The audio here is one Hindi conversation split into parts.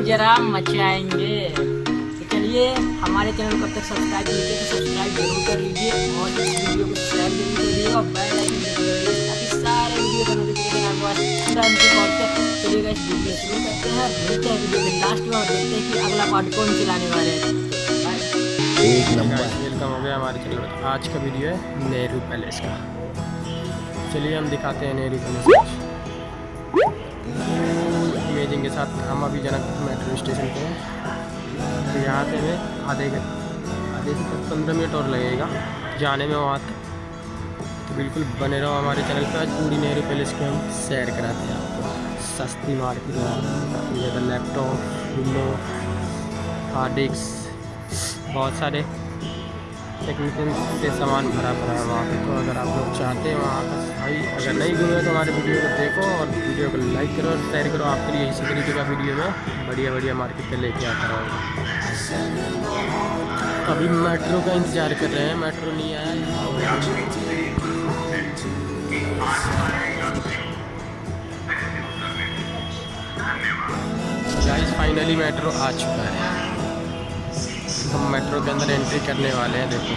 जरा मचाएँगे तो चलिए, हमारे चैनल को अब तक सब्सक्राइब नहीं किया तो सब्सक्राइब ज़रूर कर लीजिए और इस वीडियो को शेयर ज़रूर करिएगा और बेल आइकन ताकि सारे वीडियो का नोटिफिकेशन आपके तुरंत पहुँचे चलिए गाइस वीडियो शुरू करते हैं मिलते हैं वीडियो के लास्ट में और देखते हैं कि अगला पार्ट कौन चलाने वाले हैं। एक नंबर। वेलकम हो गया हमारे चैनल आज का वीडियो है नेहरू पैलेस का। चलिए हम दिखाते हैं नेहरू पैलेस। के साथ हम अभी जनकपुर मेट्रो स्टेशन पे हैं। तो यहाँ से हमें आधे आधे से पंद्रह मिनट और लगेगा जाने में वहाँ तक। तो बिल्कुल बने रहो हमारे चैनल पर आज पूरी नेहरू पैलेस की हम सैर कराते हैं आपको। सस्ती मार्केट में जैसे लैपटॉप, विंडो, हार्ड डिस्क, बहुत सारे टेक्निकल से सामान भरा पड़ा है वहाँ पे। तो अगर आप लोग चाहते हैं वहाँ का भाई अगर नहीं घूमे तो हमारे वीडियो को देखो और वीडियो को लाइक करो और शेयर करो। आपके लिए इसी तरीके का वीडियो में बढ़िया बढ़िया मार्केट पे लेके आता रहूँगा अभी मेट्रो का इंतज़ार कर रहे हैं। मेट्रो नहीं आया फाइनली मेट्रो आ चुका है। हम मेट्रो के अंदर एंट्री करने वाले हैं देखो।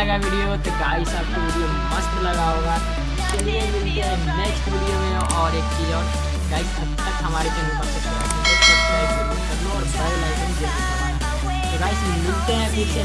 लगा वीडियो तो गाइस आपको वीडियो मस्त लगा होगा। चलिए मिलते हैं नेक्स्ट वीडियो में और एक चीज़ और। गाइस तब तक हमारे चैनल पर सब्सक्राइब कर लो और बेल आइकन ज़रूर दबाना। तो गाइस मिलते हैं फिर से।